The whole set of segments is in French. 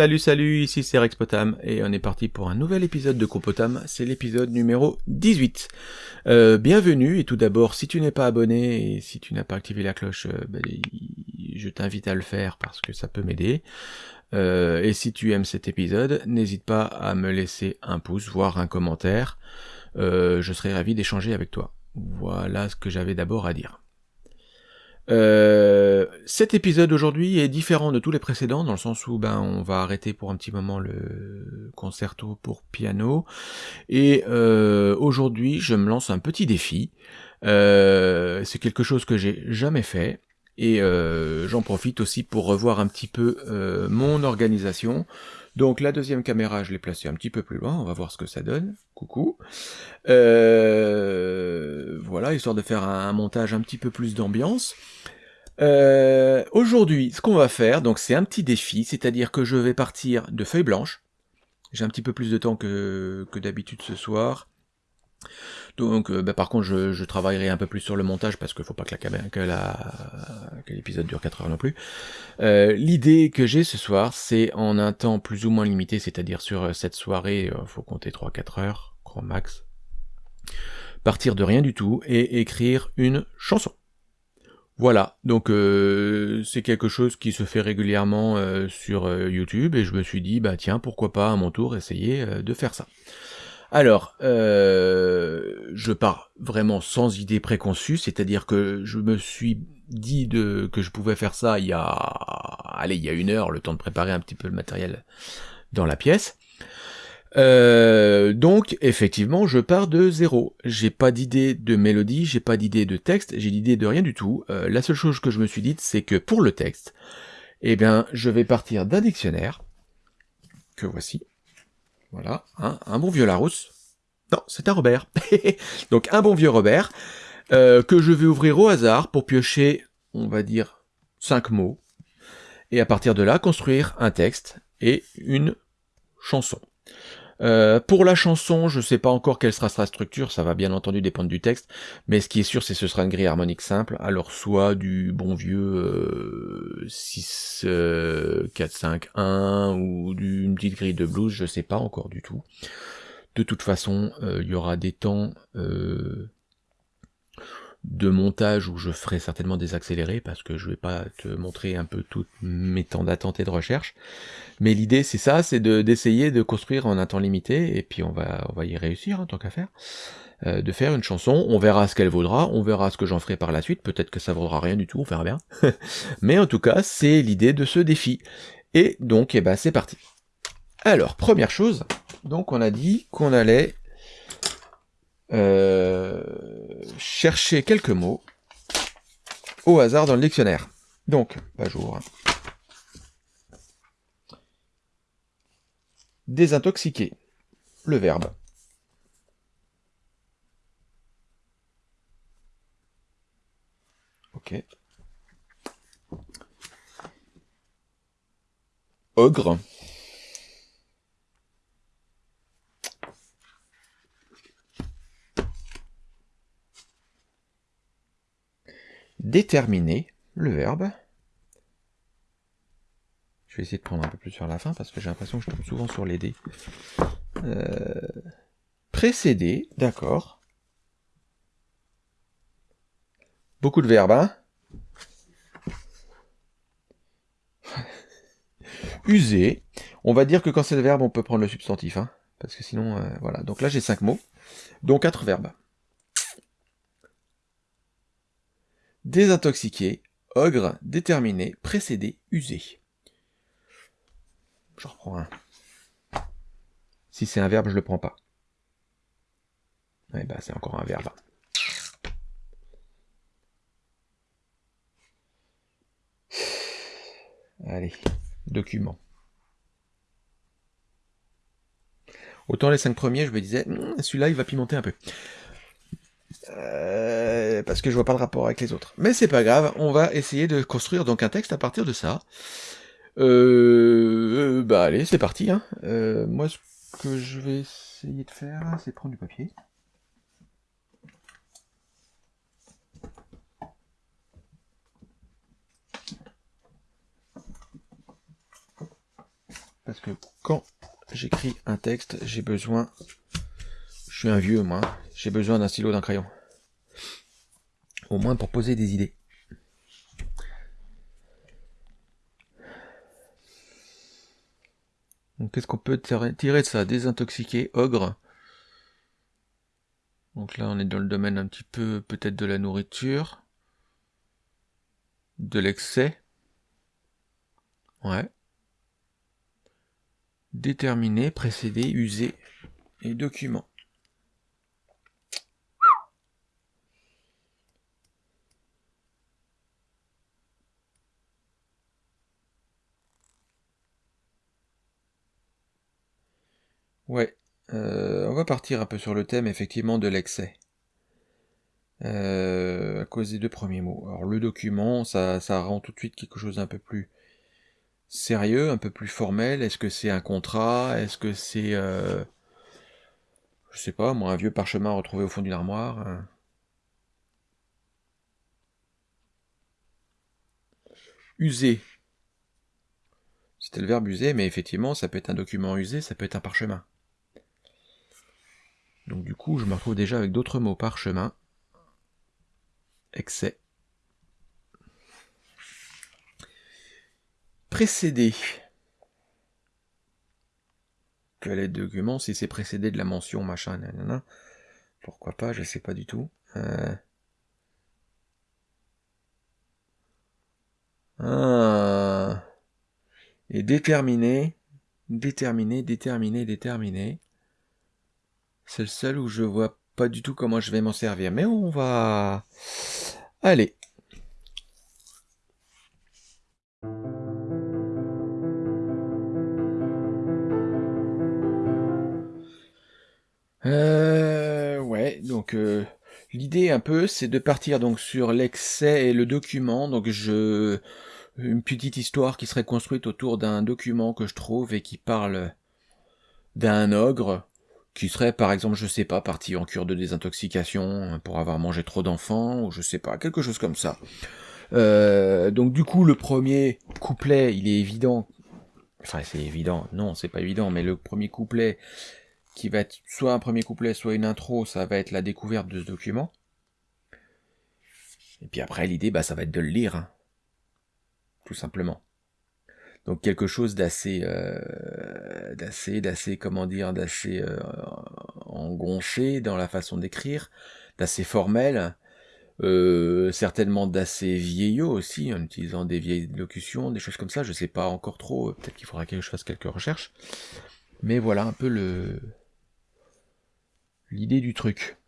Salut salut, ici c'est Rex Potam et on est parti pour un nouvel épisode de Copotam, c'est l'épisode numéro 18. Euh, bienvenue et tout d'abord si tu n'es pas abonné et si tu n'as pas activé la cloche, euh, ben, je t'invite à le faire parce que ça peut m'aider. Euh, et si tu aimes cet épisode, n'hésite pas à me laisser un pouce, voire un commentaire. je serai ravi d'échanger avec toi. Voilà ce que j'avais d'abord à dire. Euh, cet épisode aujourd'hui est différent de tous les précédents dans le sens où ben on va arrêter pour un petit moment le concerto pour piano et euh, aujourd'hui je me lance un petit défi. Euh, c'est quelque chose que j'ai jamais fait et j'en profite aussi pour revoir un petit peu mon organisation. Donc la deuxième caméra, je l'ai placée un petit peu plus loin, on va voir ce que ça donne. Coucou. Euh, voilà, histoire de faire un, montage un petit peu plus d'ambiance. Euh, aujourd'hui, ce qu'on va faire, donc c'est un petit défi, c'est-à-dire que je vais partir de feuilles blanches. J'ai un petit peu plus de temps que, d'habitude ce soir. Donc, euh, bah, par contre, je, travaillerai un peu plus sur le montage parce qu'il faut pas que la que la que l'épisode dure 4 heures non plus. Euh, l'idée que j'ai ce soir, c'est en un temps plus ou moins limité, c'est-à-dire sur cette soirée, faut compter 3-4 heures, grand max. Partir de rien du tout et écrire une chanson. Voilà, donc c'est quelque chose qui se fait régulièrement sur YouTube et je me suis dit, bah tiens, pourquoi pas à mon tour essayer de faire ça. Alors, euh, je pars vraiment sans idée préconçue, c'est-à-dire que je me suis dit de, que je pouvais faire ça il y a, allez, il y a une heure, le temps de préparer un petit peu le matériel dans la pièce. Euh, donc, effectivement, je pars de zéro. J'ai pas d'idée de mélodie, j'ai pas d'idée de texte, j'ai l'idée de rien du tout. Euh, la seule chose que je me suis dite, c'est que pour le texte, eh bien, je vais partir d'un dictionnaire, que voici, voilà, un bon vieux Larousse. Non, c'est un Robert. Donc un bon vieux Robert, euh, que je vais ouvrir au hasard pour piocher, on va dire, cinq mots. Et à partir de là, construire un texte et une chanson. Euh, pour la chanson, je ne sais pas encore quelle sera sa structure, ça va bien entendu dépendre du texte, mais ce qui est sûr, c'est que ce sera une grille harmonique simple, alors soit du bon vieux 6, 4, 5, 1, ou d'une petite grille de blues, je sais pas encore du tout. De toute façon, euh, il y aura des temps euh, de montage où je ferai certainement des accélérés parce que je vais pas te montrer un peu tous mes temps d'attente et de recherche. Mais l'idée c'est ça, c'est d'essayer de, construire en un temps limité et puis on va, va y réussir en hein, tant qu'à faire. Euh, de faire une chanson, on verra ce qu'elle vaudra, on verra ce que j'en ferai par la suite, peut-être que ça vaudra rien du tout, on verra bien. Mais en tout cas, c'est l'idée de ce défi. Et donc, eh ben, c'est parti. Alors, première chose, donc on a dit qu'on allait euh, chercher quelques mots au hasard dans le dictionnaire. Donc, pas jour. Désintoxiquer. Le verbe. Ok. Ogre. Déterminer le verbe. Je vais essayer de prendre un peu plus sur la fin parce que j'ai l'impression que je tombe souvent sur les dés. Euh, précéder, d'accord. Beaucoup de verbes, hein User. On va dire que quand c'est le verbe, on peut prendre le substantif, hein, parce que sinon, euh, voilà. Donc là, j'ai cinq mots, donc quatre verbes. Désintoxiquer, ogre, déterminé, précédé, usé. Je reprends un. Si c'est un verbe, je le prends pas. Ouais, bah c'est encore un verbe. Allez, document. Autant les cinq premiers, je me disais, hmm, celui-là, il va pimenter un peu. Euh, parce que je vois pas le rapport avec les autres. Mais c'est pas grave, on va essayer de construire donc un texte à partir de ça. Euh, bah allez, c'est parti. Hein. Euh, moi, ce que je vais essayer de faire, c'est prendre du papier. parce que quand j'écris un texte, j'ai besoin... Je suis un vieux, moi. J'ai besoin d'un stylo, d'un crayon. Au moins pour poser des idées. Qu'est-ce qu'on peut tirer de ça? Désintoxiquer, ogre. Donc là, on est dans le domaine un petit peu peut-être de la nourriture. De l'excès. Ouais. Déterminer, précéder, user et document. Ouais, euh, on va partir un peu sur le thème effectivement de l'excès. Euh, à cause des deux premiers mots. Alors le document, ça, ça rend tout de suite quelque chose d'un peu plus sérieux, un peu plus formel. Est-ce que c'est un contrat? Est-ce que c'est, euh, je sais pas, moi, un vieux parchemin retrouvé au fond d'une armoire User. C'était le verbe user, mais effectivement, ça peut être un document usé, ça peut être un parchemin. Donc du coup, je me retrouve déjà avec d'autres mots. Parchemin, excès, précédé. Quel est le document si c'est précédé de la mention machin, nanana. Pourquoi pas, je sais pas du tout. Euh... Ah. Et déterminer, déterminer, déterminer, déterminer. C'est le seul où je vois pas du tout comment je vais m'en servir. Mais on va... Allez. Euh, ouais, donc euh, l'idée un peu, c'est de partir donc sur l'excès et le document. Donc je une petite histoire qui serait construite autour d'un document que je trouve et qui parle d'un ogre qui serait par exemple, je sais pas, parti en cure de désintoxication euh, pour avoir mangé trop d'enfants, ou je sais pas, quelque chose comme ça. Euh, donc du coup, le premier couplet, il est évident. Enfin, c'est évident. Non, c'est pas évident, mais le premier couplet, qui va être soit un premier couplet, soit une intro, ça va être la découverte de ce document. Et puis après, l'idée, bah, ça va être de le lire. Hein. Tout simplement. Donc quelque chose d'assez, euh, d'assez, d'assez, comment dire, d'assez euh, engonché dans la façon d'écrire, d'assez formel, euh, certainement d'assez vieillot aussi, en utilisant des vieilles locutions, des choses comme ça. Je sais pas encore trop. Peut-être qu'il faudra que je fasse quelques recherches. Mais voilà un peu le l'idée du truc.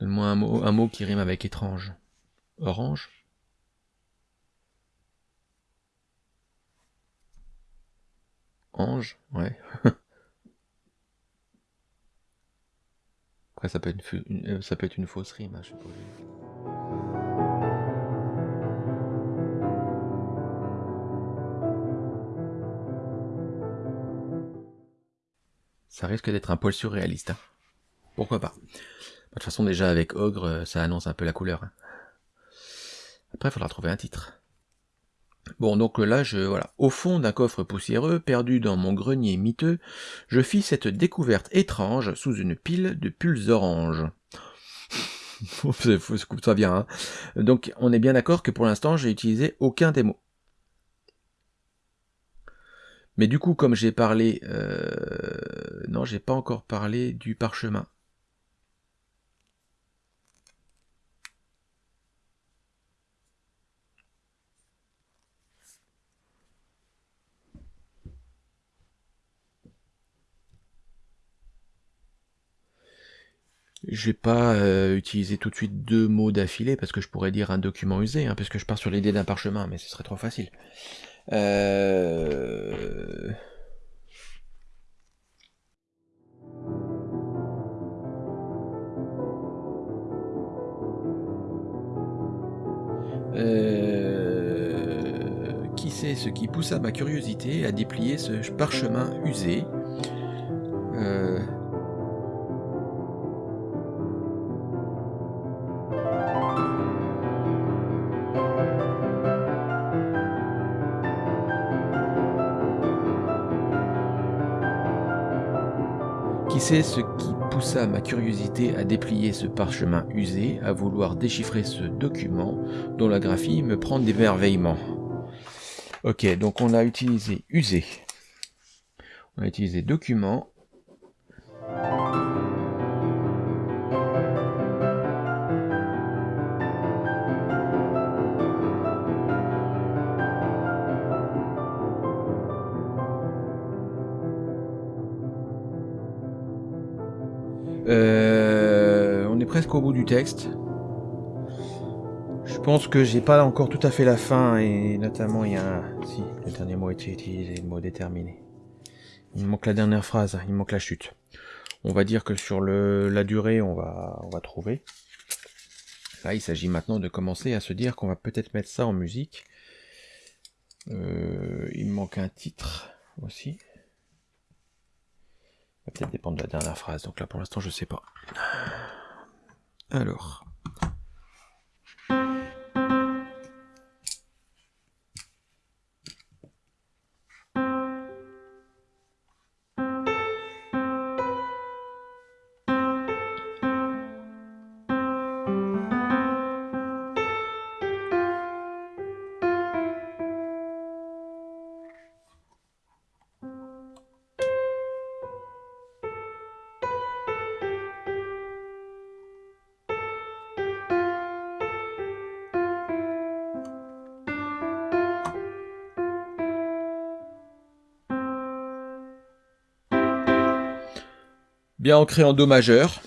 Donne-moi un mot, un mot qui rime avec étrange. Orange? Ange, ouais. Après, ça peut être une, euh, fausse rime, hein, je pas. Ça risque d'être un poil surréaliste. Hein. Pourquoi pas De toute façon, déjà avec Ogre, euh, ça annonce un peu la couleur. Hein. Après, il faudra trouver un titre. Bon, donc là, je, voilà. Au fond d'un coffre poussiéreux, perdu dans mon grenier miteux, je fis cette découverte étrange sous une pile de pulls oranges. ça vient, hein. Donc, on est bien d'accord que pour l'instant, j'ai utilisé aucun des mots. Mais du coup, comme j'ai parlé... Euh... Non, j'ai pas encore parlé du parchemin. Je vais pas euh, utiliser tout de suite deux mots d'affilée parce que je pourrais dire un document usé, hein, puisque je pars sur l'idée d'un parchemin, mais ce serait trop facile. Euh... Euh... Qui sait ce qui poussa ma curiosité à déplier ce parchemin usé? C'est ce qui poussa ma curiosité à déplier ce parchemin usé, à vouloir déchiffrer ce document dont la graphie me prend d'émerveillement. Ok, donc on a utilisé usé. On a utilisé document. Je pense que j'ai pas encore tout à fait la fin et notamment il y a un... Si, le dernier mot a été utilisé, le mot déterminé. Il manque la dernière phrase, il manque la chute. On va dire que sur le, la durée, on va, on va trouver. Là, il s'agit maintenant de commencer à se dire qu'on va peut-être mettre ça en musique. Euh, il manque un titre aussi. Va peut-être dépendre de la dernière phrase, donc là pour l'instant je sais pas. Alors. Bien ancré en Do majeur.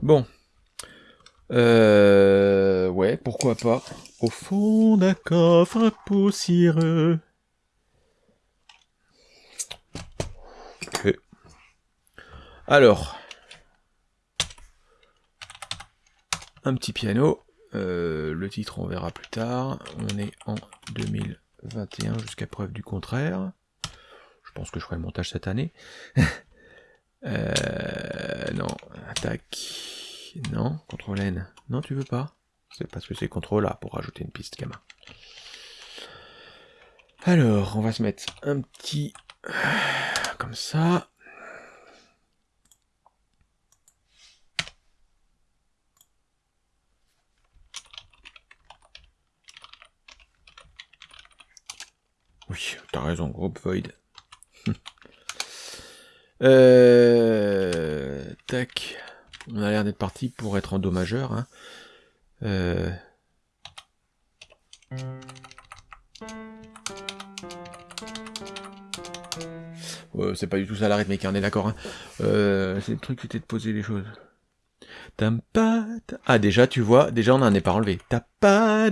Bon. Euh, ouais, pourquoi pas. Au fond d'un coffre poussiéreux. Ok. Alors. Un petit piano. Euh, le titre, on verra plus tard. On est en 2021 jusqu'à preuve du contraire. Je pense que je ferai le montage cette année. euh, non, attaque. Non, contrôle N. Non, tu veux pas? C'est parce que c'est contrôle A pour rajouter une piste gamin. Alors, on va se mettre un petit... Comme ça. Oui, t'as raison, groupe Void. euh, tac. On a l'air d'être parti pour être en Do majeur. C'est pas du tout ça la rythmique, on est d'accord. Hein. Euh, c'est le truc c'était de poser les choses. Ah déjà tu vois, déjà on n'en est pas enlevé. Ta pa.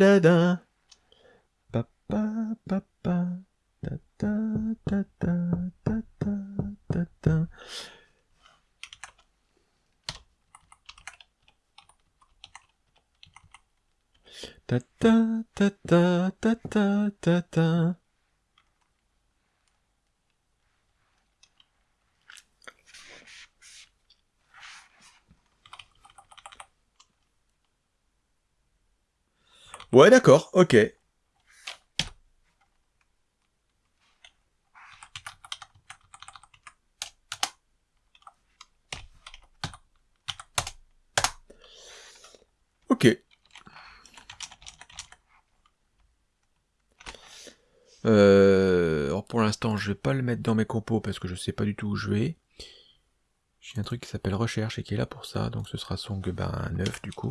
Ta ta ta ta ta ta ta ta. Ta ta ta. Ouais, d'accord. Ok. Euh, alors pour l'instant, je vais pas le mettre dans mes compos parce que je sais pas du tout où je vais. J'ai un truc qui s'appelle recherche et qui est là pour ça, donc ce sera son ben, 9 du coup.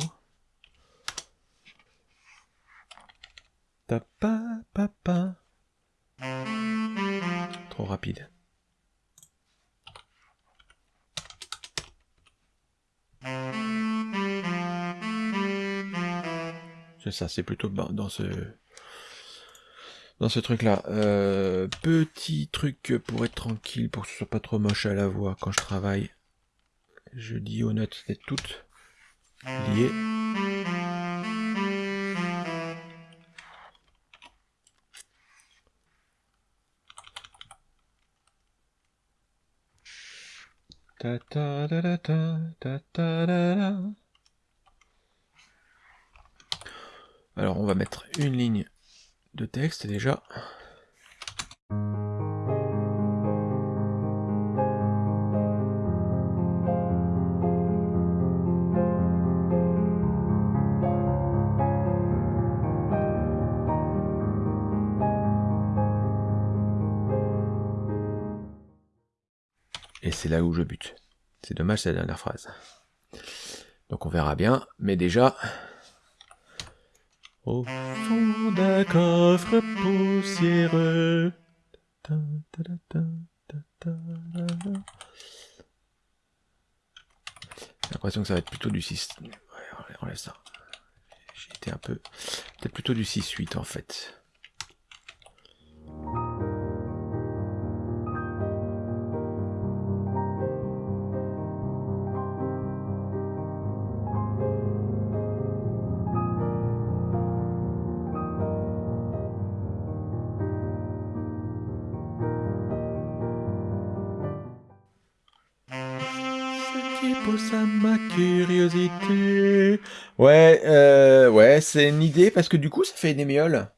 Papa, papa. Trop rapide. C'est ça, c'est plutôt dans ce dans ce truc là. Euh, petit truc pour être tranquille, pour que ce soit pas trop moche à la voix quand je travaille. Je dis aux notes c'est toutes liées. Ta ta ta ta ta ta ta Alors on va mettre une ligne de texte déjà. Et c'est là où je bute. C'est dommage, c'est la dernière phrase. Donc on verra bien, mais déjà... Au d'un coffre poussiéreux... J'ai l'impression que ça va être plutôt du 6... Ouais, on laisse ça. J'ai été un peu... Peut-être plutôt du 6-8 en fait. C'est une idée parce que du coup, ça fait une émiole.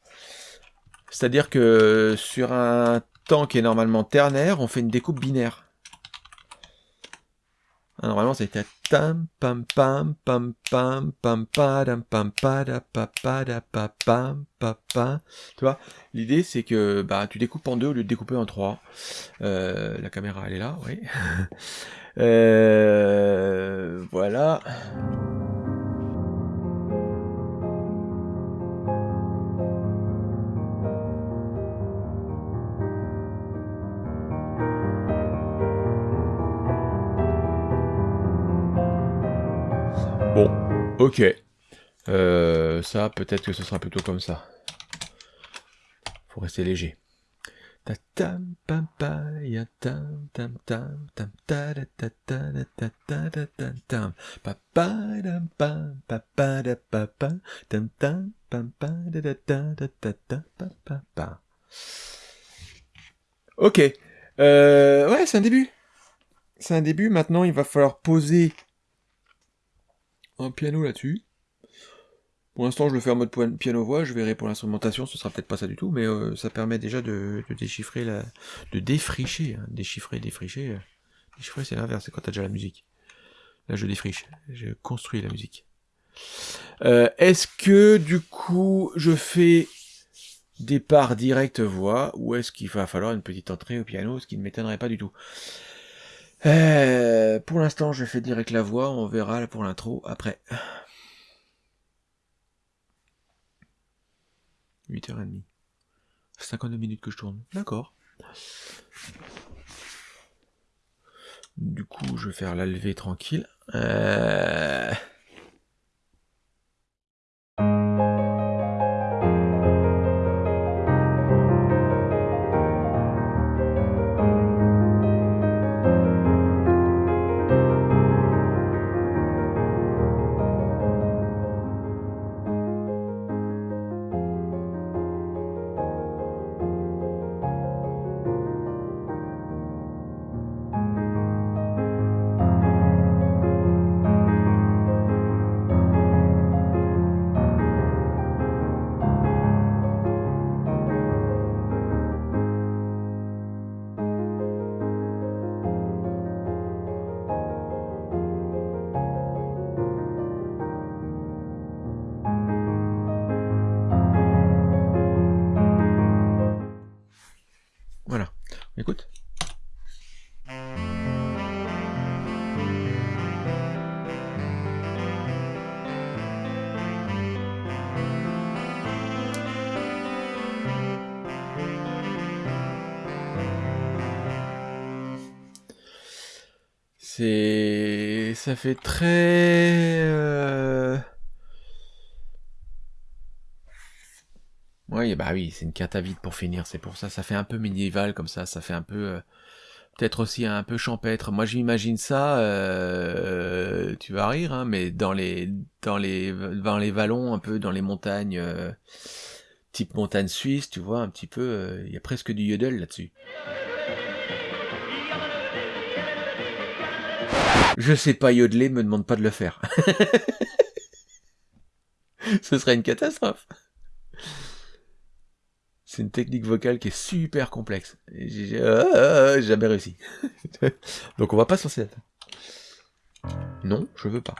C'est-à-dire que sur un temps qui est normalement ternaire, on fait une découpe binaire. Ah, normalement, c'était tam pam pam pam pam pam pam pam pam pam Tu vois, l'idée c'est que bah tu découpes en deux au lieu de découper en trois. Euh, la caméra elle est là, oui. Euh, voilà. Ok. Euh, ça, peut-être que ce sera plutôt comme ça. Faut rester léger. Ok. Ouais, c'est un début. C'est un début. Maintenant, il va falloir poser un piano là-dessus. Pour l'instant, je le fais en mode piano-voix, je verrai pour l'instrumentation, ce sera peut-être pas ça du tout, mais euh, ça permet déjà de, déchiffrer, la, de défricher, hein. déchiffrer, défricher. Euh, déchiffrer, c'est l'inverse, c'est quand t'as déjà la musique. Là, je défriche, je construis la musique. Euh, est-ce que, du coup, je fais départ direct voix, ou est-ce qu'il va falloir une petite entrée au piano, ce qui ne m'étonnerait pas du tout? Pour l'instant, je fais direct la voix, on verra pour l'intro après. 8h30. 52 minutes que je tourne. D'accord. Du coup, je vais faire la levée tranquille. Euh... Ça fait très... Euh, Oui, bah oui, c'est une carte à vide pour finir, c'est pour ça, ça fait un peu médiéval comme ça, ça fait un peu, euh, peut-être aussi un peu champêtre. Moi j'imagine ça, euh, tu vas rire, hein, mais dans les, dans les, dans les vallons, un peu dans les montagnes, type montagne suisse, tu vois, un petit peu, il y a presque du yodel là-dessus. Je sais pas yodeler, me demande pas de le faire. Ce serait une catastrophe. C'est une technique vocale qui est super complexe. J'ai euh, jamais réussi. Donc on va pas s'en là Non, je veux pas.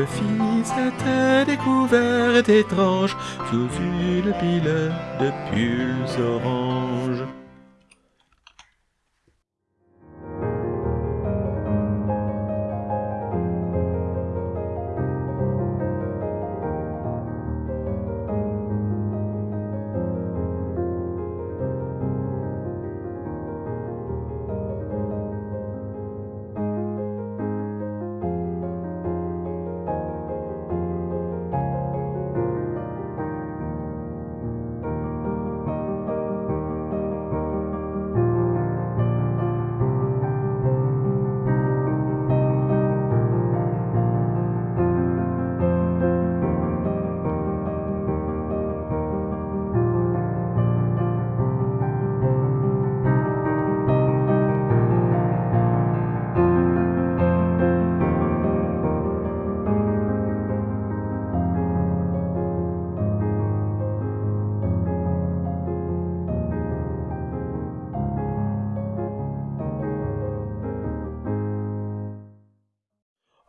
Je fis cette découverte étrange sous une pile de pulls orange.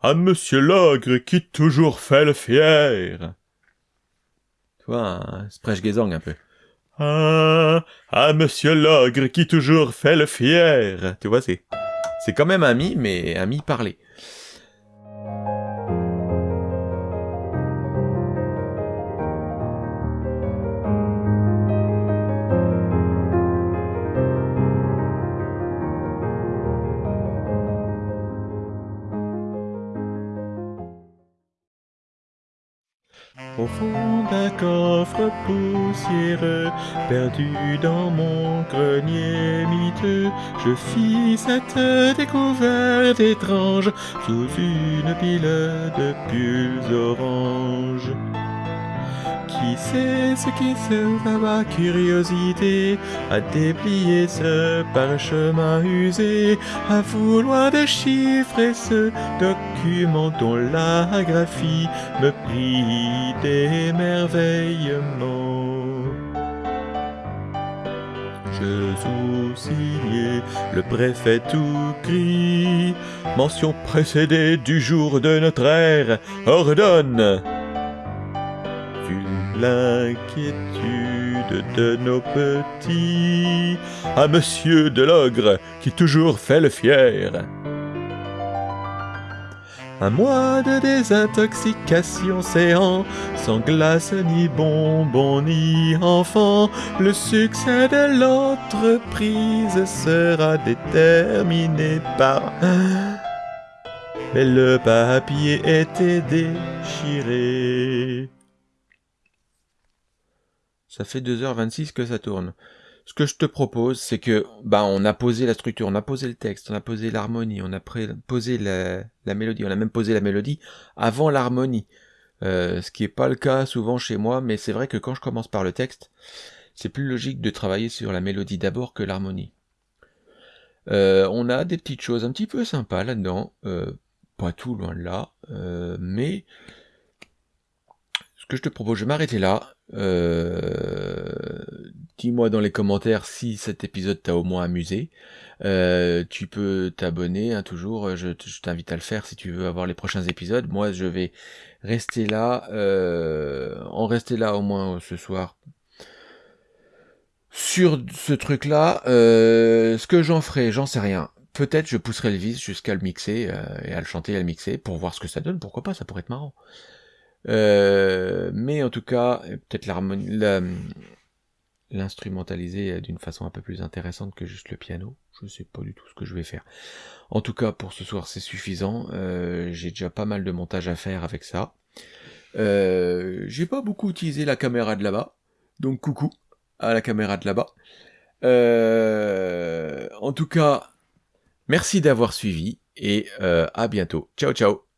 À Monsieur l'ogre qui toujours fait le fier. Tu vois, un un peu. Ah, à Monsieur l'ogre qui toujours fait le fier. Tu vois, c'est, c'est quand même un mi, mais un mi parlé. Au fond d'un coffre poussiéreux, perdu dans mon grenier miteux, je fis cette découverte étrange sous une pile de pulls oranges. Sait ce qui sera ma curiosité à déplier ce parchemin usé, à vouloir déchiffrer ce document dont la graphie me prit d'émerveillement. Je sous-signais le préfet tout gris, mention précédée du jour de notre ère, ordonne l'inquiétude de nos petits, à monsieur de l'ogre qui toujours fait le fier. Un mois de désintoxication séant, sans glace ni bonbons ni enfants, le succès de l'entreprise sera déterminé par... Mais le papier était déchiré. Ça fait 2h26 que ça tourne. Ce que je te propose, c'est que bah on a posé la structure, on a posé le texte, on a posé l'harmonie, on a posé la, mélodie, on a même posé la mélodie avant l'harmonie. Euh, ce qui n'est pas le cas souvent chez moi, mais c'est vrai que quand je commence par le texte, c'est plus logique de travailler sur la mélodie d'abord que l'harmonie. Euh, on a des petites choses un petit peu sympas là-dedans, euh, pas tout loin de là, mais ce que je te propose, je vais m'arrêter là. Euh, dis-moi dans les commentaires si cet épisode t'a au moins amusé. Euh, tu peux t'abonner hein, toujours, je, t'invite à le faire si tu veux avoir les prochains épisodes. Moi je vais rester là, euh, en rester là au moins ce soir. Sur ce truc là, ce que j'en ferai, j'en sais rien. Peut-être je pousserai le vis jusqu'à le mixer et à le chanter et à le mixer pour voir ce que ça donne, pourquoi pas, ça pourrait être marrant. Euh, mais en tout cas, peut-être l'instrumentaliser d'une façon un peu plus intéressante que juste le piano. Je sais pas du tout ce que je vais faire. En tout cas, pour ce soir, c'est suffisant. Euh, j'ai déjà pas mal de montage à faire avec ça. Euh, j'ai pas beaucoup utilisé la caméra de là-bas. Donc coucou à la caméra de là-bas. Euh, en tout cas, merci d'avoir suivi et euh, à bientôt. Ciao ciao